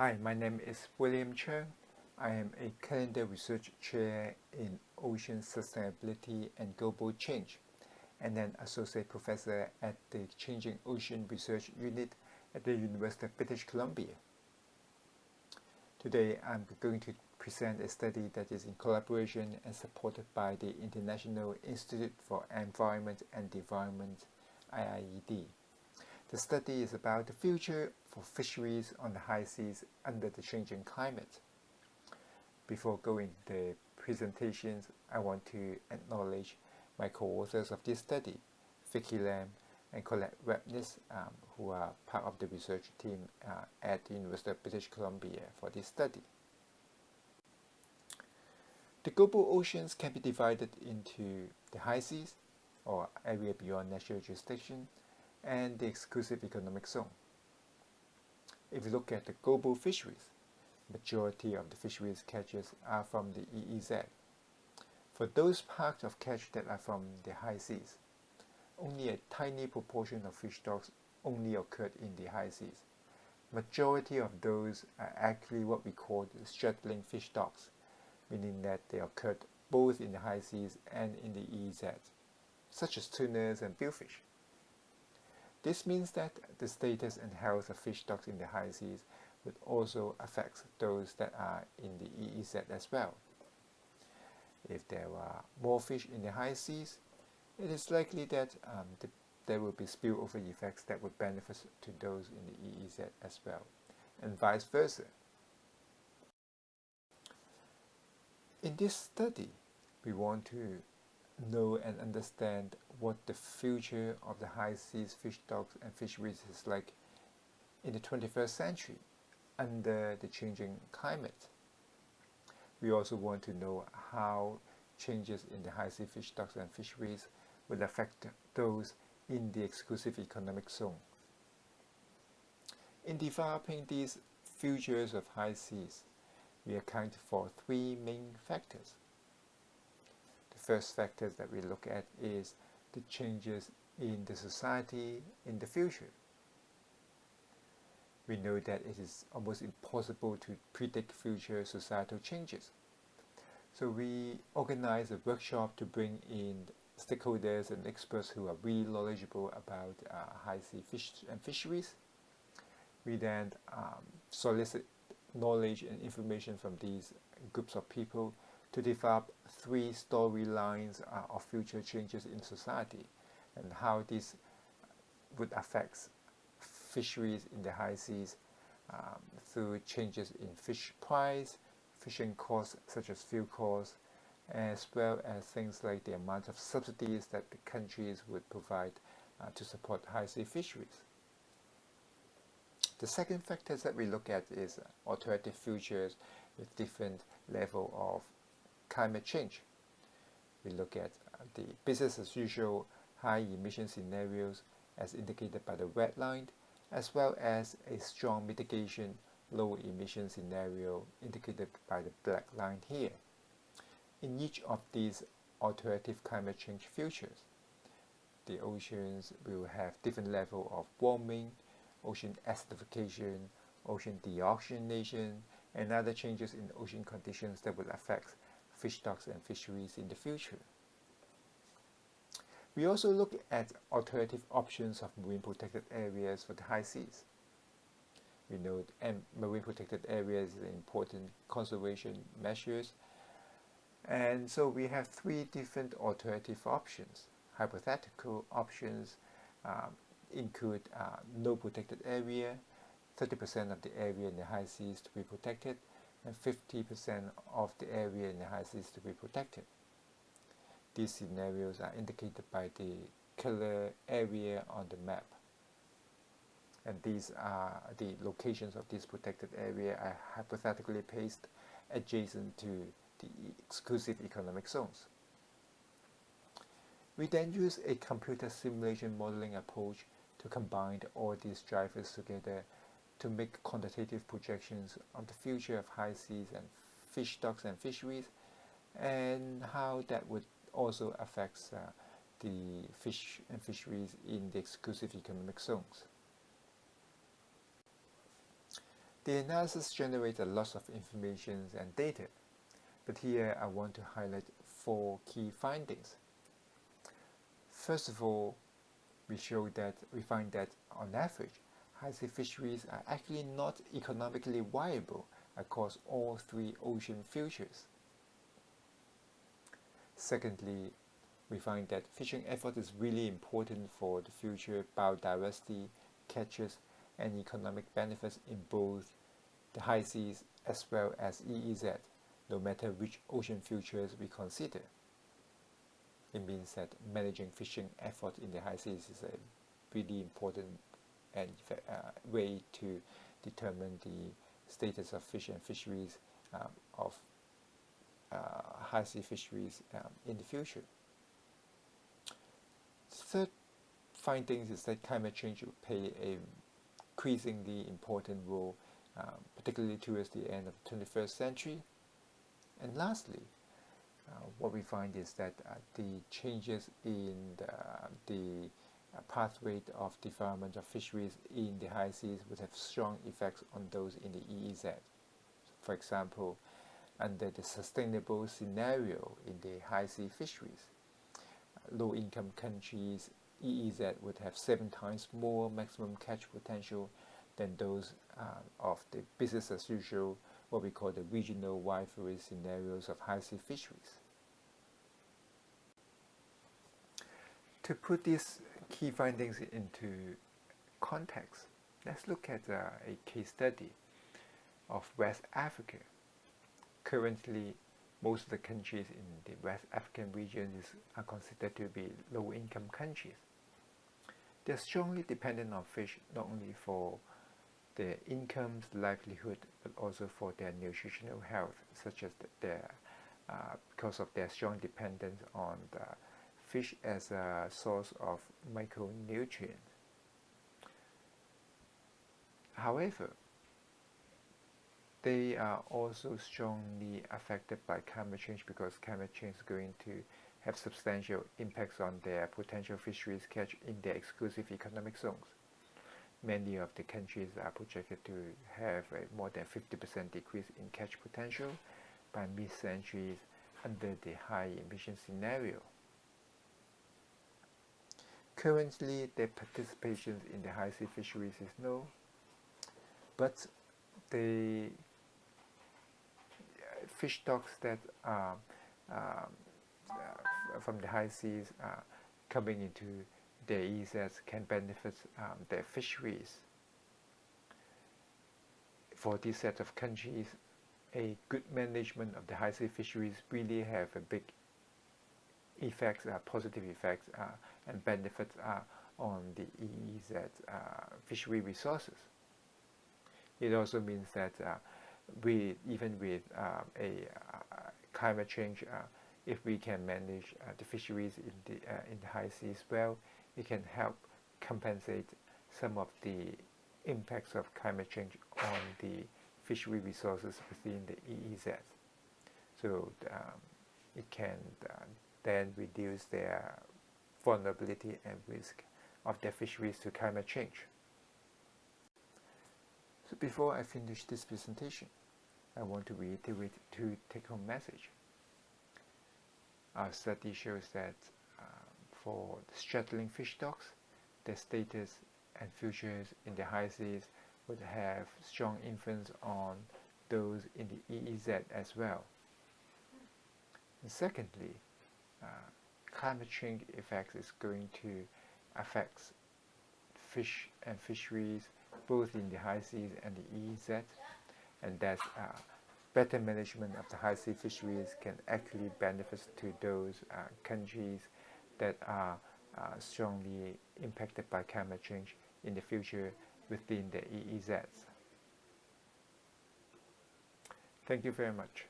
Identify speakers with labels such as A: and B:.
A: Hi, my name is William Cheung. I am a Canada research chair in ocean sustainability and global change and an associate professor at the Changing Ocean Research Unit at the University of British Columbia. Today I'm going to present a study that is in collaboration and supported by the International Institute for Environment and Development IIED. The study is about the future for fisheries on the high seas under the changing climate. Before going to the presentations, I want to acknowledge my co-authors of this study, Vicky Lam and Colette Wabnitz, um, who are part of the research team uh, at the University of British Columbia for this study. The global oceans can be divided into the high seas, or area beyond national jurisdiction, and the exclusive economic zone. If you look at the global fisheries, majority of the fisheries catches are from the EEZ. For those parts of catch that are from the high seas, only a tiny proportion of fish stocks only occurred in the high seas. Majority of those are actually what we call the straddling fish stocks, meaning that they occurred both in the high seas and in the EEZ, such as tunas and billfish. This means that the status and health of fish stocks in the high seas would also affect those that are in the EEZ as well. If there are more fish in the high seas, it is likely that um, the, there will be spillover effects that would benefit to those in the EEZ as well, and vice versa. In this study, we want to know and understand what the future of the high seas fish stocks and fisheries is like in the 21st century under the changing climate. We also want to know how changes in the high sea fish stocks and fisheries will affect those in the exclusive economic zone. In developing these futures of high seas, we account for three main factors first factors that we look at is the changes in the society in the future. We know that it is almost impossible to predict future societal changes. So we organize a workshop to bring in stakeholders and experts who are really knowledgeable about uh, high sea fish and fisheries. We then um, solicit knowledge and information from these groups of people to develop three storylines uh, of future changes in society and how this would affect fisheries in the high seas um, through changes in fish price, fishing costs such as fuel costs, as well as things like the amount of subsidies that the countries would provide uh, to support high sea fisheries. The second factor that we look at is alternative futures with different level of climate change. We look at the business as usual high emission scenarios as indicated by the red line, as well as a strong mitigation low emission scenario indicated by the black line here. In each of these alternative climate change futures, the oceans will have different level of warming, ocean acidification, ocean deoxygenation, and other changes in ocean conditions that will affect fish stocks and fisheries in the future. We also look at alternative options of marine protected areas for the high seas. We know marine protected areas are important conservation measures and so we have three different alternative options. Hypothetical options um, include uh, no protected area, 30% of the area in the high seas to be protected, and 50% of the area in the high seas to be protected. These scenarios are indicated by the color area on the map. And these are the locations of this protected area are hypothetically placed adjacent to the exclusive economic zones. We then use a computer simulation modeling approach to combine all these drivers together to make quantitative projections of the future of high seas and fish stocks and fisheries and how that would also affects uh, the fish and fisheries in the exclusive economic zones. The analysis generates a lot of information and data, but here I want to highlight four key findings. First of all, we show that we find that on average, high sea fisheries are actually not economically viable across all three ocean futures. Secondly, we find that fishing effort is really important for the future biodiversity, catches, and economic benefits in both the high seas as well as EEZ, no matter which ocean futures we consider. It means that managing fishing effort in the high seas is a really important and uh, way to determine the status of fish and fisheries um, of uh, high sea fisheries um, in the future. Third findings is that climate change will play a increasingly important role, um, particularly towards the end of the 21st century. And lastly, uh, what we find is that uh, the changes in the, the pathway of development of fisheries in the high seas would have strong effects on those in the EEZ. For example, under the sustainable scenario in the high sea fisheries, low income countries EEZ would have seven times more maximum catch potential than those uh, of the business as usual, what we call the regional rivalry scenarios of high sea fisheries. To put these key findings into context, let's look at uh, a case study of West Africa. Currently, most of the countries in the West African region is, are considered to be low-income countries. They're strongly dependent on fish not only for their incomes, livelihood, but also for their nutritional health, such as their uh, because of their strong dependence on the fish as a source of micronutrients. However, they are also strongly affected by climate change because climate change is going to have substantial impacts on their potential fisheries catch in their exclusive economic zones. Many of the countries are projected to have a more than 50% decrease in catch potential by mid-centuries under the high emission scenario. Currently, their participation in the high sea fisheries is low, but the uh, fish stocks that are um, uh, from the high seas uh, coming into their EEZs can benefit um, their fisheries. For this set of countries, a good management of the high sea fisheries really have a big effects, uh, positive effects uh, and benefits uh, on the EEZ fishery resources. It also means that we, even with a climate change, if we can manage the fisheries in the, in the high seas well, it can help compensate some of the impacts of climate change on the fishery resources within the EEZ. So um, it can uh, then reduce their vulnerability and risk of their fisheries to climate change. So before I finish this presentation, I want to reiterate two take-home message. Our study shows that uh, for straddling fish stocks, their status and futures in the high seas would have strong influence on those in the EEZ as well. And secondly, climate change effects is going to affect fish and fisheries both in the high seas and the EEZ and that uh, better management of the high sea fisheries can actually benefit to those uh, countries that are uh, strongly impacted by climate change in the future within the EEZs. Thank you very much.